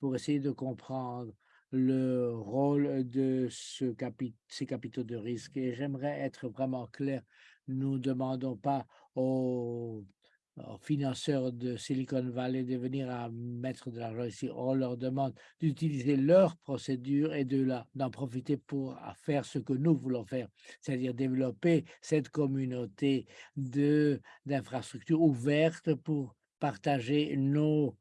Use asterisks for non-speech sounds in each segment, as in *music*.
pour essayer de comprendre le rôle de ce ces capitaux de risque. Et j'aimerais être vraiment clair, nous ne demandons pas aux, financeurs de Silicon Valley de venir à mettre de l'argent ici. On leur demande d'utiliser leur procédure et de d'en profiter pour faire ce que nous voulons faire, c'est-à-dire développer cette communauté d'infrastructures ouvertes pour partager nos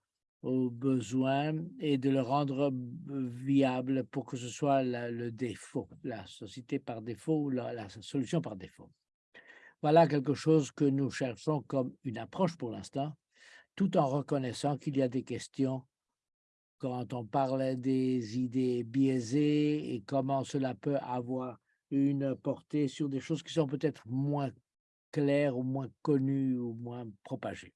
aux besoins et de le rendre viable pour que ce soit le défaut, la société par défaut ou la, solution par défaut. Voilà quelque chose que nous cherchons comme une approche pour l'instant, tout en reconnaissant qu'il y a des questions quand on parle des idées biaisées et comment cela peut avoir une portée sur des choses qui sont peut-être moins claires ou moins connues ou moins propagées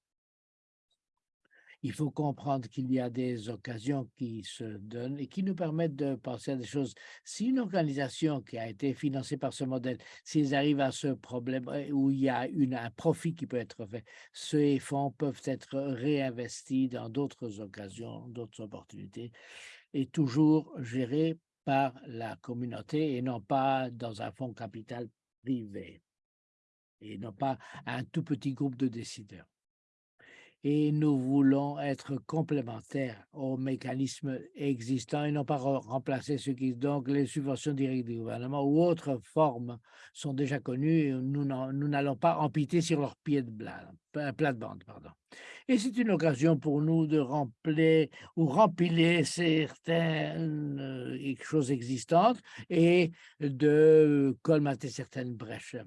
il faut comprendre qu'il y a des occasions qui se donnent et qui nous permettent de penser à des choses. Si une organisation qui a été financée par ce modèle, s'ils arrivent à ce problème euh, où il y a un profit qui peut être fait, ces fonds peuvent être réinvestis dans d'autres occasions, d'autres opportunités, et toujours gérés par la communauté et non pas dans un fonds capital privé et non pas un tout petit groupe de décideurs et nous voulons être complémentaires aux mécanismes existants et non pas remplacer ce qui donc les subventions directes du gouvernement ou autres formes sont déjà connues et nous n'allons pas empiter sur leur pied de euh, plate-bande. Pardon. Et c'est une occasion pour nous de remplir ou rempiler certaines euh, choses existantes et de colmater certaines brèches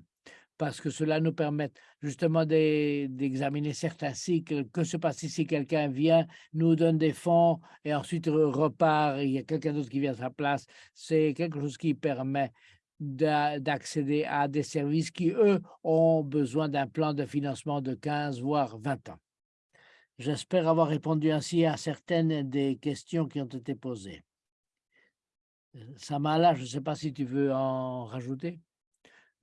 parce que cela nous permet justement d'examiner certains cycles. Que se passe si quelqu'un vient, nous donne des fonds et ensuite repart, il y a quelqu'un d'autre qui vient à sa place. C'est quelque chose qui permet d'accéder à des services qui, eux, ont besoin d'un plan de financement de 15 voire 20 ans. J'espère avoir répondu ainsi à certaines des questions qui ont été posées. Euh, Samala, je ne sais pas si tu veux en rajouter.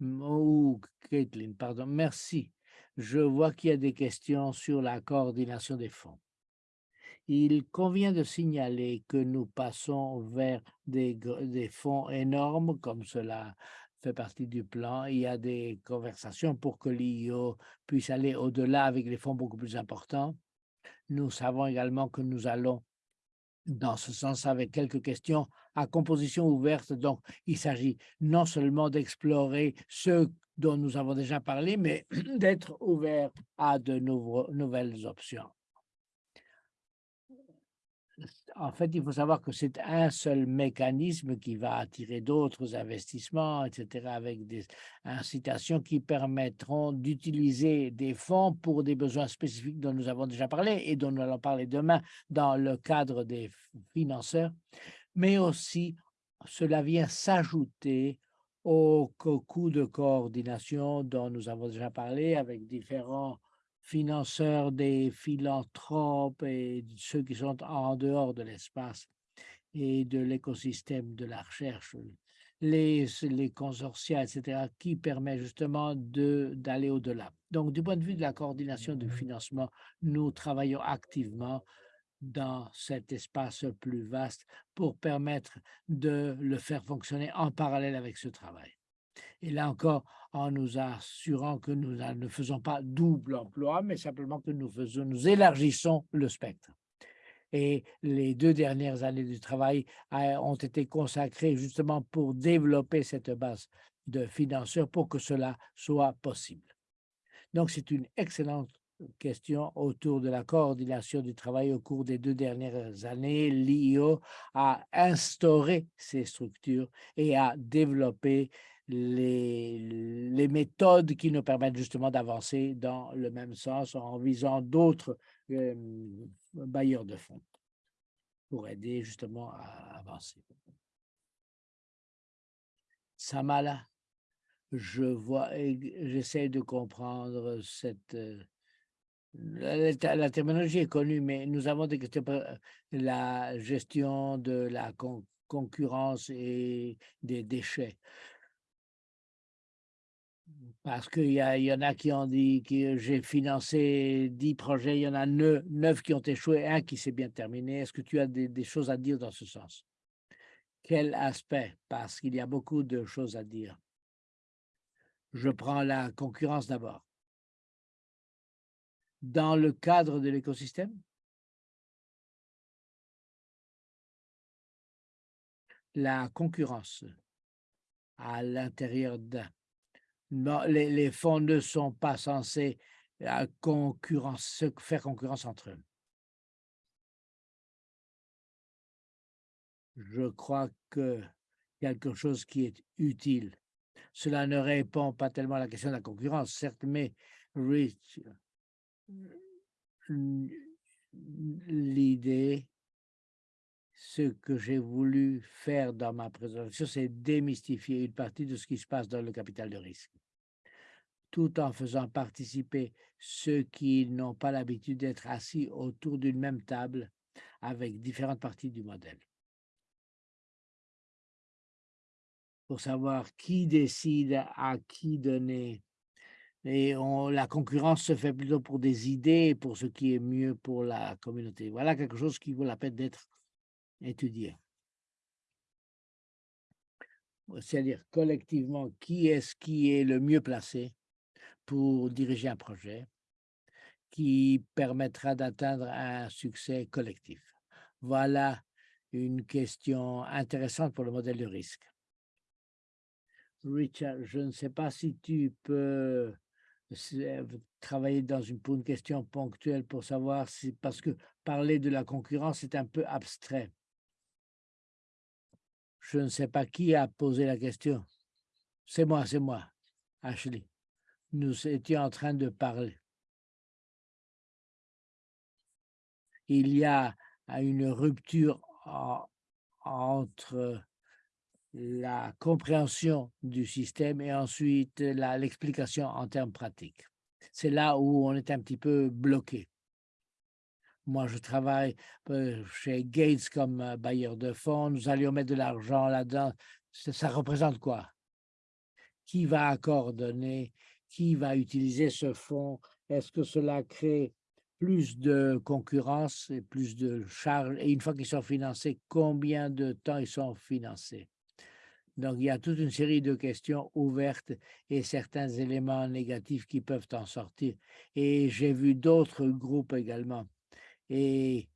Oh, Caitlin, pardon, merci. Je vois qu'il y a des questions sur la coordination des fonds. Il convient de signaler que nous passons vers des fonds énormes, comme cela fait partie du plan. Il y a des conversations pour que l'IO puisse aller au-delà avec des fonds beaucoup plus importants. Nous savons également que nous allons dans ce sens avec quelques questions à composition ouverte. Donc, il s'agit non seulement d'explorer ce dont nous avons déjà parlé, mais *clears throat* d'être ouvert à de nouvelles options en fait, il faut savoir que c'est un seul mécanisme qui va attirer d'autres investissements, etc., avec des incitations qui permettront d'utiliser des fonds pour des besoins spécifiques dont nous avons déjà parlé et dont nous allons parler demain dans le cadre des financeurs, mais aussi cela vient s'ajouter au coût de coordination dont nous avons déjà parlé avec différents financeurs des philanthropes et ceux qui sont en dehors de l'espace et de l'écosystème de la recherche, les, les consortia, etc., qui permet justement d'aller au-delà. Donc, du point de vue de la coordination du financement, nous travaillons activement dans cet espace plus vaste pour permettre de le faire fonctionner en parallèle avec ce travail. Et là encore, en nous assurant que nous ne faisons pas double emploi, mais simplement que nous, élargissons le spectre. Et les deux dernières années du travail euh, ont été consacrées justement pour développer cette base de financeurs pour que cela soit possible. Donc, c'est une excellente question autour de la coordination du travail au cours des deux dernières années. L'IO a instauré ces structures et a développé les, les méthodes qui nous permettent justement d'avancer dans le même sens en visant d'autres bailleurs de fonds pour aider justement à avancer. Samala, je vois, j'essaie de comprendre cette... La, la, terminologie est connue, mais nous avons des questions pour la gestion de la concurrence et des déchets Parce qu'il y, en a qui ont dit que j'ai financé 10 projets, il y en a 9, qui ont échoué, un qui s'est bien terminé. Est-ce que tu as des, choses à dire dans ce sens? Quel aspect? Parce qu'il y a beaucoup de choses à dire. Je prends la concurrence d'abord. Dans le cadre de l'écosystème, la concurrence à l'intérieur d'un les, fonds ne sont pas censés euh, faire concurrence entre eux. Je crois que quelque chose qui est utile. Cela ne répond pas tellement à la question de la concurrence, certes, mais Rich, l'idée, ce que j'ai voulu faire dans ma présentation, c'est démystifier une partie de ce qui se passe dans le capital de risque tout en faisant participer ceux qui n'ont pas l'habitude d'être assis autour d'une même table avec différentes parties du modèle. Pour savoir qui décide à qui donner. Et la concurrence se fait plutôt pour des idées, pour ce qui est mieux pour la communauté. Voilà quelque chose qui vaut la peine d'être étudié. C'est-à-dire collectivement, qui est-ce qui est le mieux placé pour diriger un projet qui permettra d'atteindre un succès collectif. Voilà une question intéressante pour le modèle de risque. Richard, je ne sais pas si tu peux euh, travailler dans une, pour une question ponctuelle pour savoir si, parce que parler de la concurrence est un peu abstrait. Je ne sais pas qui a posé la question. C'est moi, c'est moi, Ashley nous étions en train de parler. Il y a une rupture entre la compréhension du système et ensuite l'explication en termes pratiques. C'est là où on est un petit peu bloqué. Moi, je travaille euh, chez Gates comme euh, bailleur de fonds. Nous allions mettre de l'argent là-dedans. Ça représente quoi? Qui va coordonner qui va utiliser ce fonds? Est-ce que cela crée plus de concurrence et plus de charges? Et une fois qu'ils sont financés, combien de temps ils sont financés? Donc, il y a toute une série de questions ouvertes et certains éléments négatifs qui peuvent en sortir. Et j'ai vu d'autres groupes également et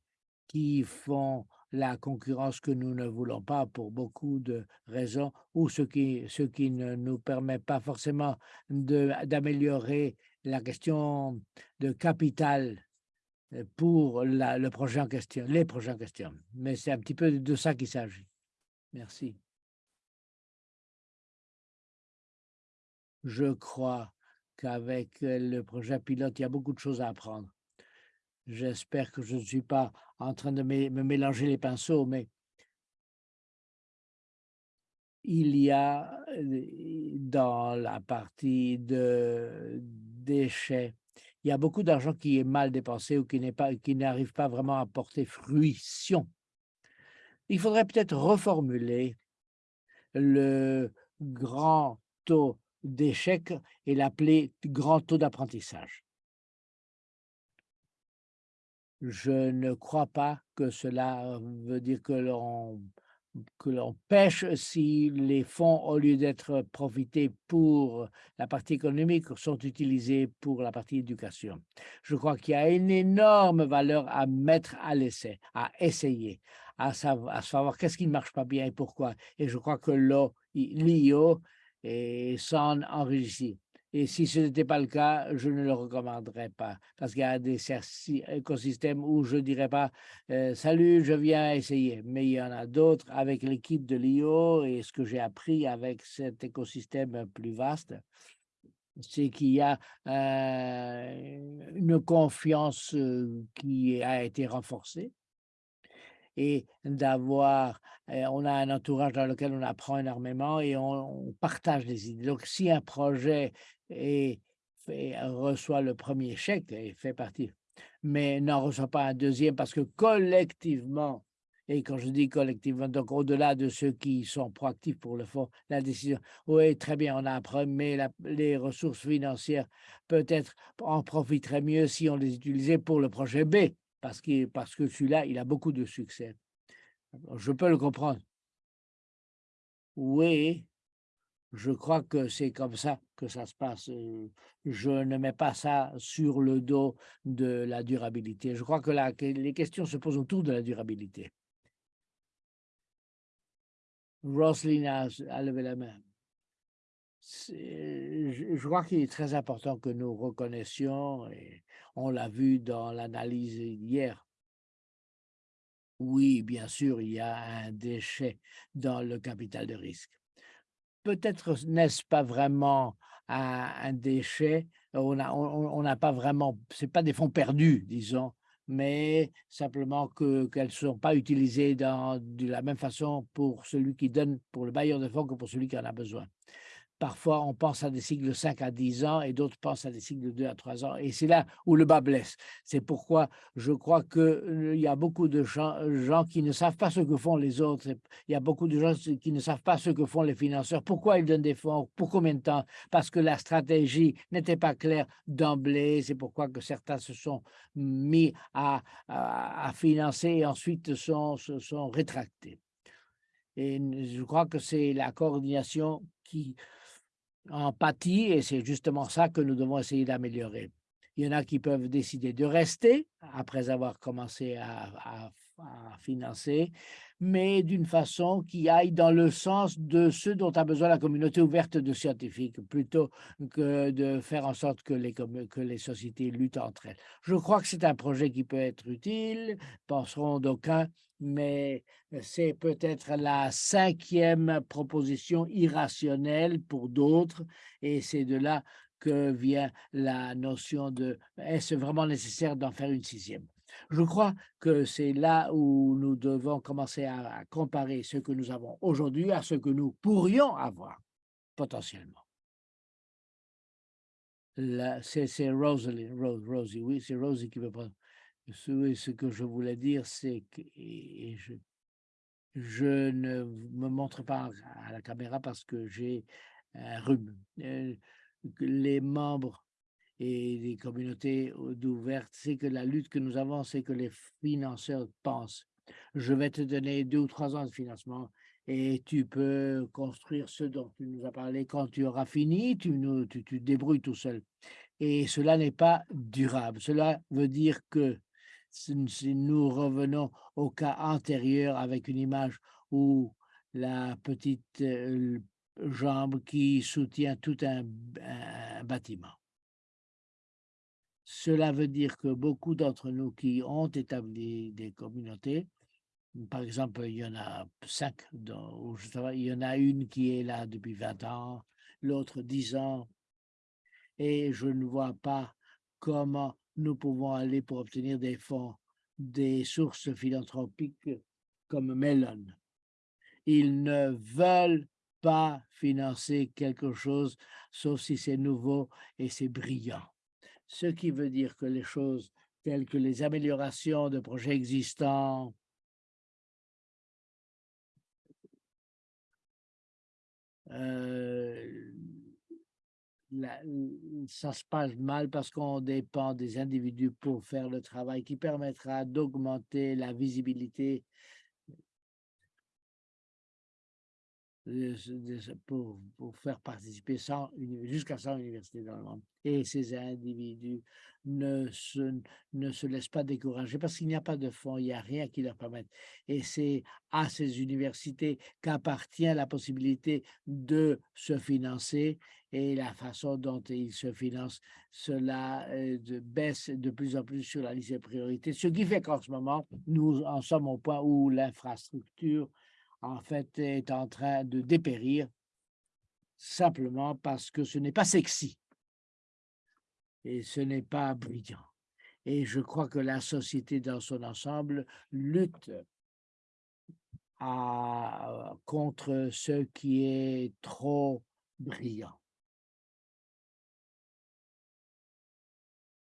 qui font la concurrence que nous ne voulons pas pour beaucoup de raisons, ou ce qui, ce qui ne nous permet pas forcément d'améliorer la question de capital euh, pour le projet question, les projets en question. Mais c'est un petit peu de ça qu'il s'agit. Merci. Je crois qu'avec le projet pilote, il y a beaucoup de choses à apprendre. J'espère que je ne suis pas en train de me, mélanger les pinceaux, mais il y a dans la partie de déchets, il y a beaucoup d'argent qui est mal dépensé ou qui n'arrive pas, pas vraiment à porter fruition. Il faudrait peut-être reformuler le grand taux d'échec et l'appeler grand taux d'apprentissage je ne crois pas que cela veut dire que l'on que l'on pêche si les fonds, au lieu d'être profités pour la partie économique, sont utilisés pour la partie éducation. Je crois qu'il y a une énorme valeur à mettre à l'essai, à essayer, à savoir, à savoir qu'est-ce qui ne marche pas bien et pourquoi. Et je crois que l'IO s'en enrichit. Et si ce n'était pas le cas, je ne le recommanderais pas parce qu'il y a des écosystèmes où je ne dirais pas euh, Salut, je viens essayer ». Mais il y en a d'autres avec l'équipe de l'IO et ce que j'ai appris avec cet écosystème plus vaste, c'est qu'il y a euh, une confiance euh, qui a été renforcée et d'avoir, on a un entourage dans lequel on apprend énormément et on, partage des idées. Donc, si un projet est, reçoit le premier chèque et fait partie, mais n'en reçoit pas un deuxième parce que collectivement, Et quand je dis collectivement, donc au-delà de ceux qui sont proactifs pour le fond, la décision, oui, très bien, on a appris, mais la- les ressources financières peut-être en profiteraient mieux si on les utilisait pour le projet B, parce que, parce que celui-là, il a beaucoup de succès. Je peux le comprendre. Oui, je crois que c'est comme ça que ça se passe. Je ne mets pas ça sur le dos de la durabilité. Je crois que la- les questions se posent autour de la durabilité. Roselyne a, a levé la main. Je, je crois qu'il est très important que nous reconnaissions, et on l'a vu dans l'analyse hier, oui, bien sûr, il y a un déchet dans le capital de risque. Peut-être n'est-ce pas vraiment un, déchet, on n'a pas vraiment, c'est pas des fonds perdus, disons, mais simplement que qu'elles ne sont pas utilisées dans, de la même façon pour celui qui donne, pour le bailleur de fonds que pour celui qui en a besoin. Parfois, on pense à des cycles de 5 à 10 ans et d'autres pensent à des cycles de 2 à 3 ans. Et c'est là où le bas blesse. C'est pourquoi je crois qu'il y a beaucoup de gens, gens qui ne savent pas ce que font les autres. Il y a beaucoup de gens qui ne savent pas ce que font les financeurs. Pourquoi ils donnent des fonds? Pour combien de temps? Parce que la stratégie n'était pas claire d'emblée. C'est pourquoi que certains se sont mis à, financer et ensuite se sont rétractés. Et je crois que c'est la coordination qui en et c'est justement ça que nous devons essayer d'améliorer. Il y en a qui peuvent décider de rester après avoir commencé à, financer, mais d'une façon qui aille dans le sens de ce dont a besoin la communauté ouverte de scientifiques, plutôt que de faire en sorte que les, que les sociétés luttent entre elles. Je crois que c'est un projet qui peut être utile, penseront d'aucuns, mais c'est peut-être la cinquième proposition irrationnelle pour d'autres, et c'est de là que vient la notion de est-ce vraiment nécessaire d'en faire une sixième? Je crois que c'est là où nous devons commencer à, comparer ce que nous avons aujourd'hui à ce que nous pourrions avoir potentiellement. C'est Rosalie, c'est Rosie qui veut prendre. Ce, que je voulais dire, c'est que, je, ne me montre pas à la caméra parce que j'ai un rhume. Euh, les membres et les communautés ouvertes, c'est que la lutte que nous avons, c'est que les financeurs pensent, je vais te donner deux ou trois ans de financement et tu peux construire ce dont tu nous as parlé. Quand tu auras fini, tu, nous, tu te débrouilles tout seul. Et cela n'est pas durable. Cela veut dire que si nous revenons au cas antérieur avec une image où la petite euh, jambe qui soutient tout un, bâtiment. Cela veut dire que beaucoup d'entre nous qui ont établi des communautés, par exemple, il y en a cinq il y en a une qui est là depuis 20 ans, l'autre 10 ans, et je ne vois pas comment nous pouvons aller pour obtenir des fonds, des sources philanthropiques comme Mellon. Ils ne veulent pas financer quelque chose, sauf si c'est nouveau et c'est brillant. Ce qui veut dire que les choses telles que les améliorations de projets existants, euh, ça se passe mal parce qu'on dépend des individus pour faire le travail qui permettra d'augmenter la visibilité pour, faire participer 100 uni- jusqu'à 100 universités dans le monde. Et ces individus ne se, ne se laissent pas décourager parce qu'il n'y a pas de fonds, il n'y a rien qui leur permette. Et c'est à ces universités qu'appartient la possibilité de se financer et la façon dont ils se financent, cela euh, baisse de plus en plus sur la liste des priorités. Ce qui fait qu'en ce moment, nous en sommes au point où l'infrastructure en fait, est en train de dépérir simplement parce que ce n'est pas sexy et ce n'est pas brillant. Et je crois que la société dans son ensemble lutte contre ce qui est trop brillant.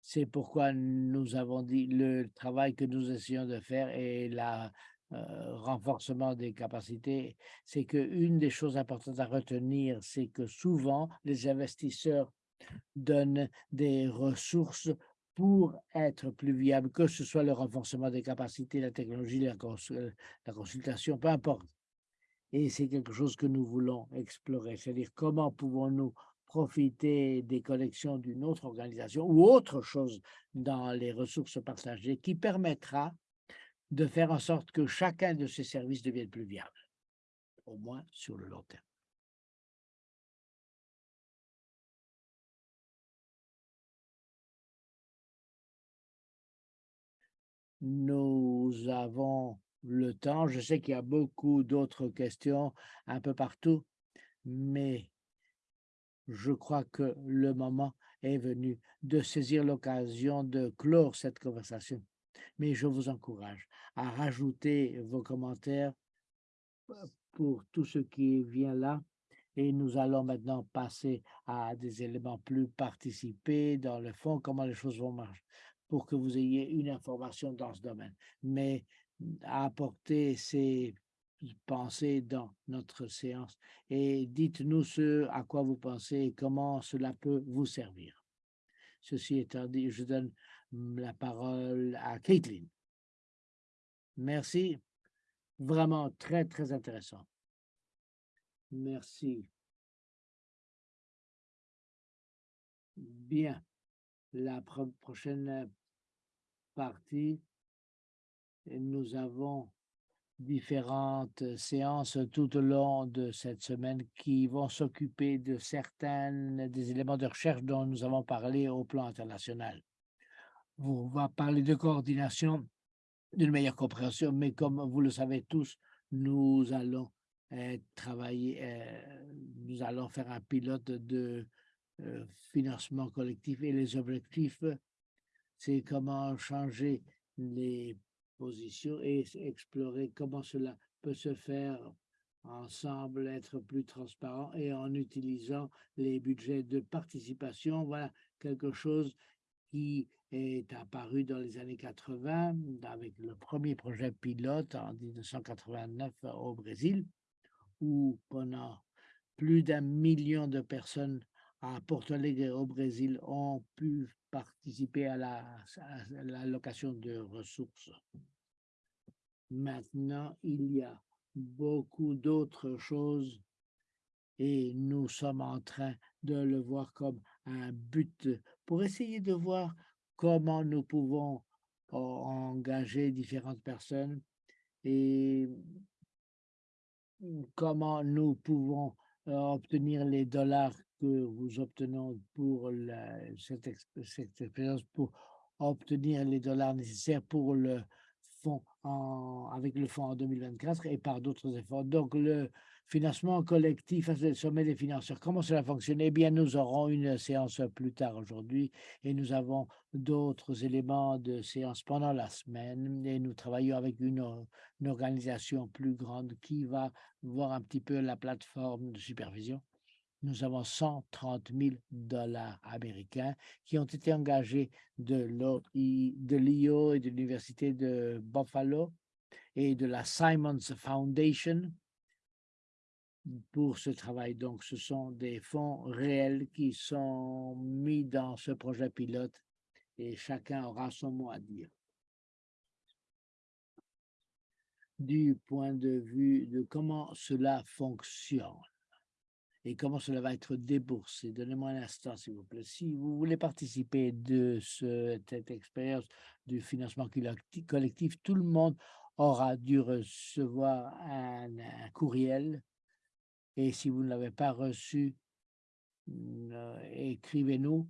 C'est pourquoi nous avons dit le travail que nous essayons de faire et la renforcement des capacités, c'est qu'une des choses importantes à retenir, c'est que souvent les investisseurs donnent des ressources pour être plus viables, que ce soit le renforcement des capacités, la technologie, la, la consultation, peu importe. Et c'est quelque chose que nous voulons explorer, c'est-à-dire comment pouvons-nous profiter des collections d'une autre organisation ou autre chose dans les ressources partagées qui permettra de faire en sorte que chacun de ces services devienne plus viable, au moins sur le long terme. Nous avons le temps. Je sais qu'il y a beaucoup d'autres questions un peu partout, mais je crois que le moment est venu de saisir l'occasion de clore cette conversation. Mais je vous encourage à rajouter vos commentaires pour tout ce qui vient là. Et nous allons maintenant passer à des éléments plus participés dans le fond, comment les choses vont marcher, pour que vous ayez une information dans ce domaine. Mais apporter ces pensées dans notre séance et dites-nous ce à quoi vous pensez et comment cela peut vous servir. Ceci étant dit, je donne la parole à Caitlin. Merci. Vraiment très, très intéressant. Merci. Bien. La prochaine partie, nous avons différentes séances tout au long de cette semaine qui vont s'occuper de certains des éléments de recherche dont nous avons parlé au plan international. On va parler de coordination, d'une meilleure compréhension, mais comme vous le savez tous, nous allons euh, travailler, euh, nous allons faire un pilote de euh, financement collectif et les objectifs, c'est comment changer les positions et explorer comment cela peut se faire ensemble, être plus transparent et en utilisant les budgets de participation. Voilà quelque chose qui est apparu dans les années 80 avec le premier projet pilote en 1989 au Brésil, où pendant plus d'un million de personnes à Porto Alegre au Brésil ont pu participer à la, de ressources. Maintenant, il y a beaucoup d'autres choses et nous sommes en train de le voir comme un but pour essayer de voir comment nous pouvons engager différentes personnes et comment nous pouvons euh, obtenir les dollars que nous obtenons pour cette, cette expérience, pour obtenir les dollars nécessaires pour le fonds en, avec le fonds en 2024 et par d'autres efforts. Donc, le financement collectif, le sommet des financeurs, comment cela fonctionne Eh bien, nous aurons une séance plus tard aujourd'hui et nous avons d'autres éléments de séance pendant la semaine et nous travaillons avec une organisation plus grande qui va voir un petit peu la plateforme de supervision. Nous avons 130 000 dollars américains qui ont été engagés de l'IO et de l'Université de Buffalo et de la Simons Foundation pour ce travail. Donc, ce sont des fonds réels qui sont mis dans ce projet pilote et chacun aura son mot à dire. Du point de vue de comment cela fonctionne et comment cela va être déboursé. Donnez-moi un instant, s'il vous plaît. Si vous voulez participer de cette expérience du financement collectif, tout le monde aura dû recevoir un, courriel. Et si vous ne l'avez pas reçu, euh, écrivez-nous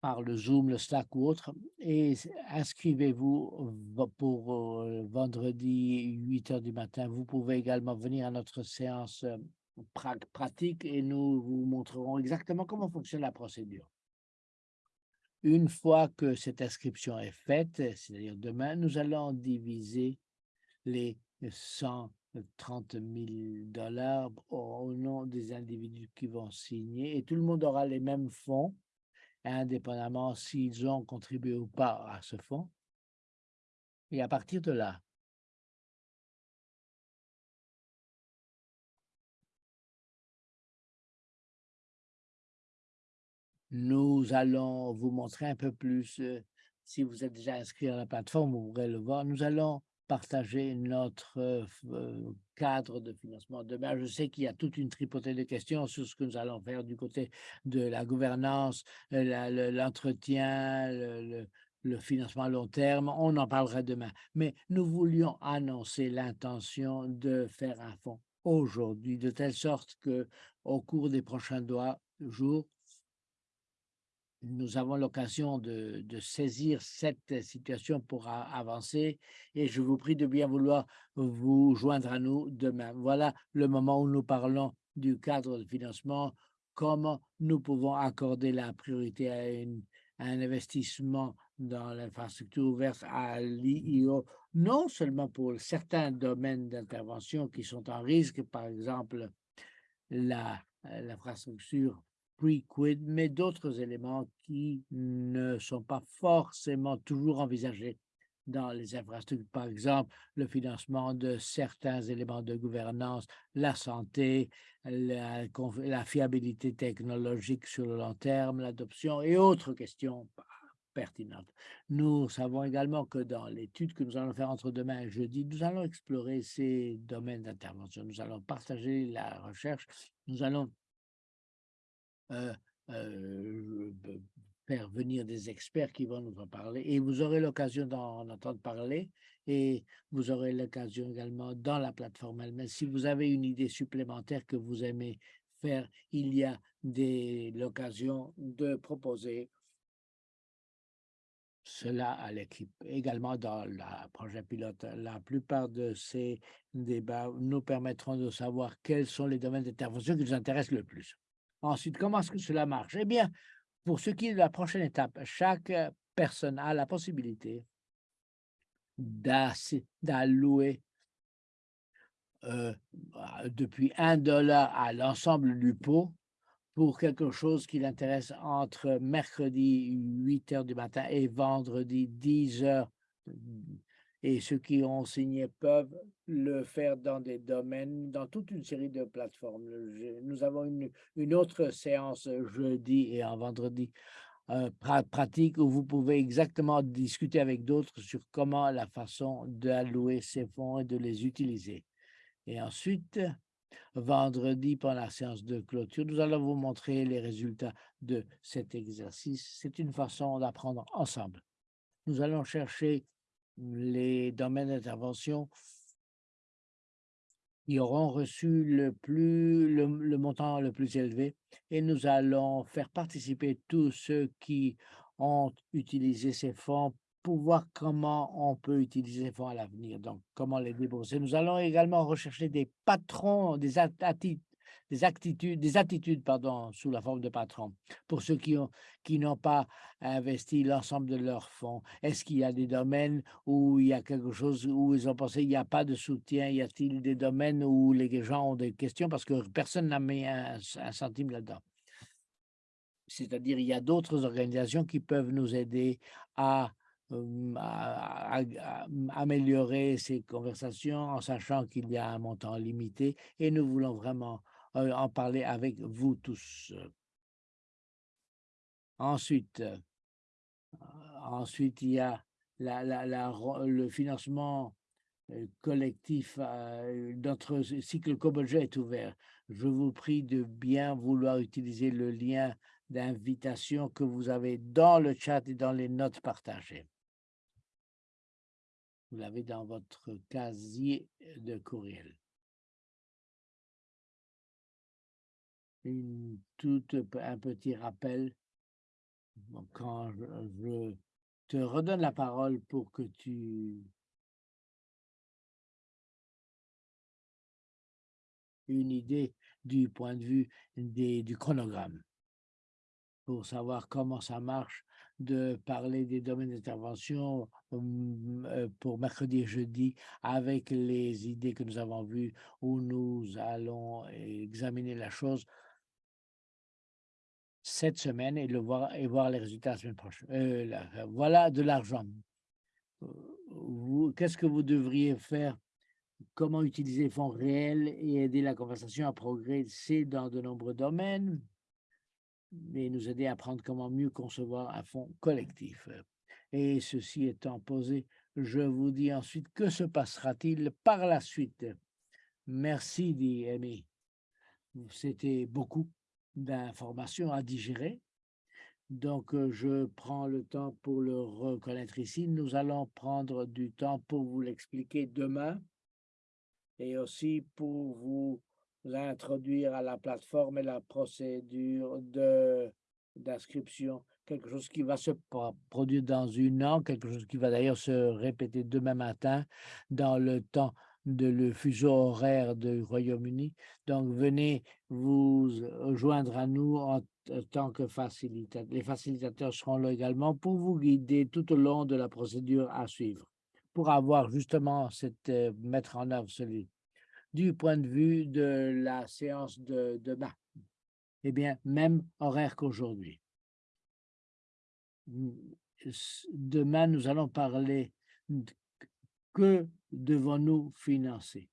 par le Zoom, le Slack ou autre, et inscrivez-vous pour euh, vendredi 8 heures du matin. Vous pouvez également venir à notre séance euh, pratique et nous vous montrerons exactement comment fonctionne la procédure. Une fois que cette inscription est faite, c'est-à-dire demain, nous allons diviser les 130 000 dollars au nom des individus qui vont signer et tout le monde aura les mêmes fonds indépendamment s'ils ont contribué ou pas à ce fonds. Et à partir de là nous allons vous montrer un peu plus, heu, si vous êtes déjà inscrit à la plateforme, vous pourrez le voir. Nous allons partager notre, heu, f heu, cadre de financement. Demain, je sais qu'il y a toute une tripotée de questions sur ce que nous allons faire du côté de la gouvernance, le l'entretien, le financement à long terme. On en parlera demain. Mais nous voulions annoncer l'intention de faire un fonds aujourd'hui, de telle sorte qu'au cours des prochains jours nous avons l'occasion de saisir cette situation pour avancer et je vous prie de bien vouloir vous joindre à nous demain. Voilà le moment où nous parlons du cadre de financement, comment nous pouvons accorder la priorité à un investissement dans l'infrastructure ouverte à l'IIO, non seulement pour certains domaines d'intervention qui sont en risque, par exemple l'infrastructure pre-quid, mais d'autres éléments qui ne sont pas forcément toujours envisagés dans les infrastructures. Par exemple, le financement de certains éléments de gouvernance, la santé, la, la fiabilité technologique sur le long terme, l'adoption et autres questions pertinentes. Nous savons également que dans l'étude que nous allons faire entre demain et jeudi, nous allons explorer ces domaines d'intervention. Nous allons partager la recherche. Nous allons faire venir des experts qui vont nous en parler et vous aurez l'occasion d'en entendre parler et vous aurez l'occasion également dans la plateforme elle-même. Si vous avez une idée supplémentaire que vous aimez faire, il y a l'occasion de proposer cela à l'équipe. Également dans le projet pilote, la plupart de ces débats nous permettront de savoir quels sont les domaines d'intervention qui nous intéressent le plus. Ensuite, comment est-ce que cela marche? Eh bien, pour ce qui est de la prochaine étape, chaque personne a la possibilité d'allouer euh, depuis un dollar à l'ensemble du pot pour quelque chose qui l'intéresse entre mercredi 8 heures du matin et vendredi 10 heures et ceux qui ont signé peuvent le faire dans des domaines, dans toute une série de plateformes. Nous avons une, autre séance jeudi et un vendredi euh, pratique où vous pouvez exactement discuter avec d'autres sur comment la façon d'allouer ces fonds et de les utiliser. Et ensuite, vendredi, pendant la séance de clôture, nous allons vous montrer les résultats de cet exercice. C'est une façon d'apprendre ensemble. Nous allons chercher les domaines d'intervention qui auront reçu le, montant le plus élevé et nous allons faire participer tous ceux qui ont utilisé ces fonds pour voir comment on peut utiliser ces fonds à l'avenir, donc comment les débourser. Nous allons également rechercher des patrons, des attitudes des attitudes, des attitudes pardon, sous la forme de patron pour ceux qui ont qui n'ont pas investi l'ensemble de leurs fonds. Est-ce qu'il y a des domaines où il y a quelque chose où ils ont pensé il n'y a pas de soutien? Y a-t-il des domaines où les gens ont des questions? Parce que personne n'a mis un, centime là-dedans? C'est-à-dire, il y a d'autres organisations qui peuvent nous aider à améliorer ces conversations en sachant qu'il y a un montant limité et nous voulons vraiment en parler avec vous tous. Ensuite, euh, ensuite il y a le financement euh, collectif. Notre cycle co-budget est ouvert. Je vous prie de bien vouloir utiliser le lien d'invitation que vous avez dans le chat et dans les notes partagées. Vous l'avez dans votre casier de courriel. Une toute un petit rappel. Quand je, te redonne la parole pour que tu une idée du point de vue des, du chronogramme. Pour savoir comment ça marche de parler des domaines d'intervention hum, euh, pour mercredi et jeudi avec les idées que nous avons vues où nous allons examiner la chose cette semaine et le voir et voir les résultats la semaine prochaine. Euh, voilà de l'argent. qu'est-ce que vous devriez faire? Comment utiliser les fonds réels et aider la conversation à progresser dans de nombreux domaines? Et nous aider à apprendre comment mieux concevoir un fonds collectif. Et ceci étant posé, je vous dis ensuite que se passera-t-il par la suite? Merci, dit Amy. C'était beaucoup d'informations à digérer. Donc, je prends le temps pour le reconnaître ici. Nous allons prendre du temps pour vous l'expliquer demain et aussi pour vous introduire à la plateforme et la procédure d'inscription, quelque chose qui va se produire dans une an, quelque chose qui va d'ailleurs se répéter demain matin dans le temps de le fuseau horaire du Royaume-Uni. Donc, venez vous joindre à nous en tant que facilitateur. Les facilitateurs seront là également pour vous guider tout au long de la procédure à suivre pour avoir justement cette euh, mettre en œuvre celui du point de vue de la séance de demain. Eh bien, même horaire qu'aujourd'hui. Demain, nous allons parler que devons-nous financer.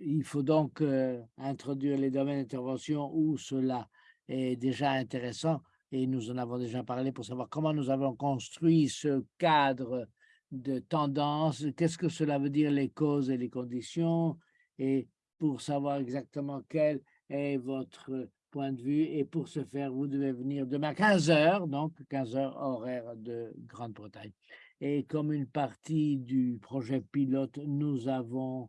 Il faut donc euh, introduire les domaines d'intervention où cela est déjà intéressant et nous en avons déjà parlé pour savoir comment nous avons construit ce cadre de tendance, qu'est-ce que cela veut dire les causes et les conditions, et pour savoir exactement quel est votre point de vue. Et pour ce faire, vous devez venir demain 15 heures, donc 15 heures horaire de Grande-Bretagne. Et comme une partie du projet pilote, nous avons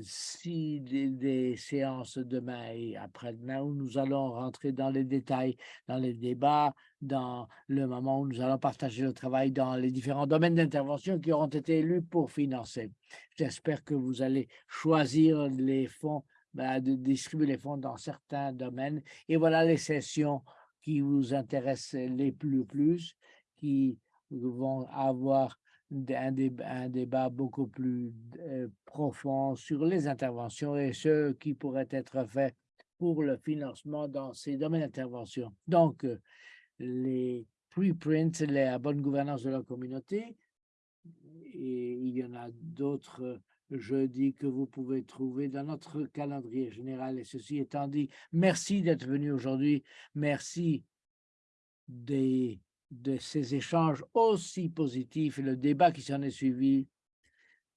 si des, séances demain et après-demain où nous allons rentrer dans les détails, dans les débats, dans le moment où nous allons partager le travail dans les différents domaines d'intervention qui auront été élus pour financer. J'espère que vous allez choisir les fonds, ben, de distribuer les fonds dans certains domaines. Et voilà les sessions qui vous intéressent les plus, plus qui vont avoir un débat, beaucoup plus euh, profond sur les interventions et ce qui pourrait être fait pour le financement dans ces domaines d'intervention. Donc, euh, les preprints, la bonne gouvernance de la communauté, et il y en a d'autres jeudi que vous pouvez trouver dans notre calendrier général. Et ceci étant dit, merci d'être venu aujourd'hui. Merci des de ces échanges aussi positifs et le débat qui s'en est suivi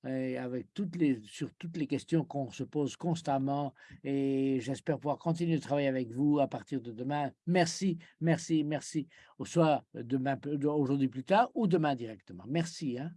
et avec toutes les, sur toutes les questions qu'on se pose constamment et j'espère pouvoir continuer de travailler avec vous à partir de demain. Merci, merci, merci. Soit demain, aujourd'hui plus tard ou demain directement. Merci. Hein.